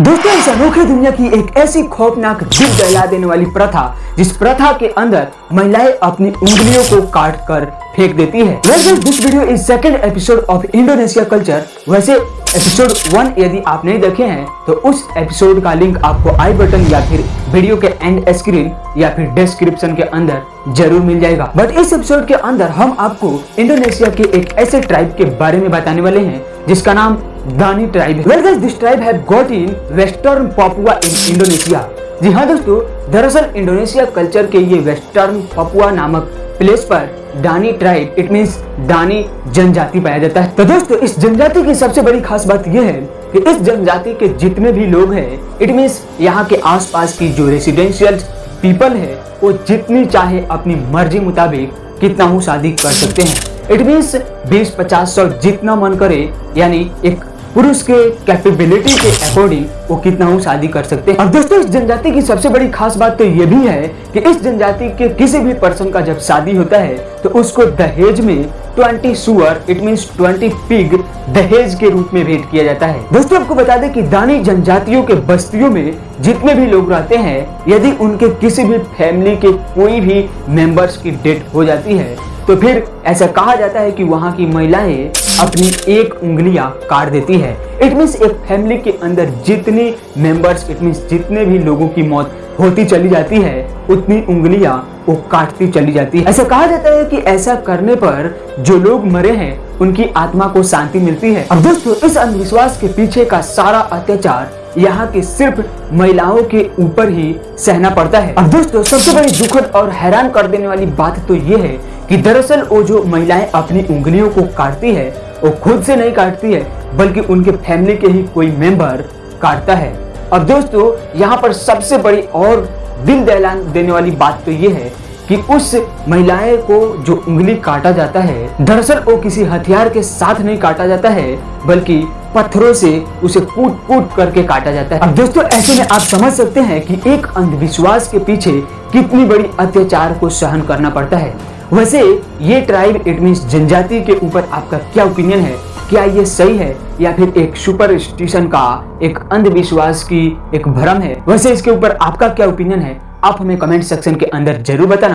दोस्तों इस अनोखे दुनिया की एक ऐसी खौफनाक दिल दहला देने वाली प्रथा, जिस प्रथा के अंदर महिलाएँ अपनी उंगलियों को काट कर फेंक देती है। This video is second episode of Indonesia culture वैसे एपिसोड वन यदि आप नहीं देखे हैं तो उस एपिसोड का लिंक आपको आई बटन या फिर वीडियो के एंड स्क्रीन या फिर डिस्क्रिप्शन के अंदर ज़रूर मिल जाएगा। बट इस एपिसोड के अंदर हम आपको इंडोनेशिया के एक ऐसे ट्राइब के बारे में बताने वाले हैं जिसका नाम Dani tribe well guys this tribe have got in western Papua in Indonesia जी हाँ दोस्तों, दरअसल इंडोनेशिया कल्चर के ये वेस्टर्न पपुआ नामक प्लेस पर Dani tribe it means Dani जनजाति पाया जाता है। तो दोस्तों, इस जनजाति की सबसे बड़ी खास बात यह है कि इस जनजाति के जितने भी लोग हैं इट मींस यहाँ के आसपास की जो रेसिडेंशियल पीपल है, वो जितनी चाहे अपनी मर्ज़ी मुताबिक कितना हूँ शादी कर सकते हैं। इट मीन्स बीस पचास सौ जितना मन करे, यानी एक पुरुष के कैपेबिलिटी के अकॉर्डिंग वो कितना शादी कर सकते हैं। और दोस्तों, इस जनजाति की सबसे बड़ी खास बात तो ये भी है कि इस जनजाति के किसी भी पर्सन का जब शादी होता है तो उसको दहेज में 20 सुअर इट मीन 20 पिग दहेज के रूप में भेंट किया जाता है। दोस्तों, आपको बता दें कि दानी जनजातियों के बस्तियों में जितने भी लोग रहते हैं, यदि उनके किसी भी फैमिली के कोई भी मेंबर्स की डेथ हो जाती है तो फिर ऐसा कहा जाता है कि वहाँ की महिलाएँ अपनी एक उंगलियाँ काट देती है। इट मीन्स एक फैमिली के अंदर जितने मेंबर्स इट मीन्स जितने भी लोगों की मौत होती चली जाती है, उतनी उंगलियाँ वो काटती चली जाती है। ऐसा कहा जाता है कि ऐसा करने पर जो लोग मरे हैं उनकी आत्मा को शांति मिलती है। अब दोस्तों, इस अंधविश्वास के पीछे का सारा अत्याचार यहाँ के सिर्फ़ महिलाओं के ऊपर ही सहना पड़ता है। अब दोस्तों, सबसे बड़ी दुखद और हैरान कर देने वाली बात तो ये है कि दरअसल वो जो महिलाएँ अपनी उंगलियों को काटती है, वो खुद से नहीं काटती है, बल्कि उनके फैमिली के ही कोई मेंबर काटता है। अब दोस्तों, यहाँ पर सबसे बड़ी और दिल दहलान देने वाली बात तो ये है कि उस महिलाएँ को जो उंगली काटा जाता है, दरअसल वो किसी हथियार के साथ नहीं काटा जाता है, बल्कि पत्थरों से उसे कूट कूट करके काटा जाता है। अब दोस्तों, ऐसे में आप समझ सकते हैं कि एक अंधविश्वास के पीछे कितनी बड़ी अत्याचार को सहन करना पड़ता है। वैसे, ये ट्राइब इट मीन जनजाति के ऊपर आपका क्या ओपिनियन है? क्या ये सही है? या फिर एक सुपर स्टेशन का एक अंधविश्वास की एक भ्रम है? वैसे इसके ऊपर आपका क्या ओपिनियन है? आप हमें कमेंट सेक्शन के अंदर ज़रूर बताना।